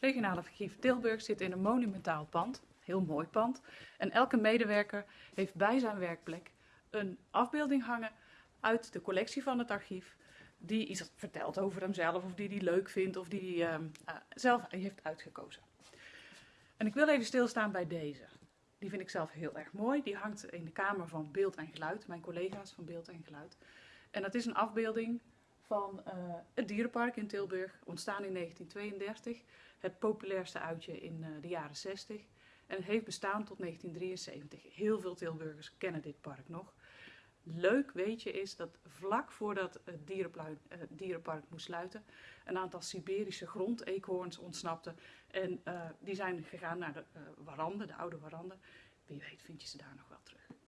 Regionaal Archief Tilburg zit in een monumentaal pand, heel mooi pand. En elke medewerker heeft bij zijn werkplek een afbeelding hangen uit de collectie van het archief. Die iets vertelt over hemzelf, of die hij leuk vindt, of die hij uh, zelf heeft uitgekozen. En ik wil even stilstaan bij deze. Die vind ik zelf heel erg mooi. Die hangt in de kamer van Beeld en Geluid, mijn collega's van Beeld en Geluid. En dat is een afbeelding van uh, het dierenpark in Tilburg, ontstaan in 1932. Het populairste uitje in uh, de jaren 60. En het heeft bestaan tot 1973. Heel veel Tilburgers kennen dit park nog. Leuk weetje is dat vlak voordat het dierenpark moest sluiten, een aantal Siberische grondeekhoorns ontsnapten. En die zijn gegaan naar de uh, warande, de oude warande. Wie weet vind je ze daar nog wel terug.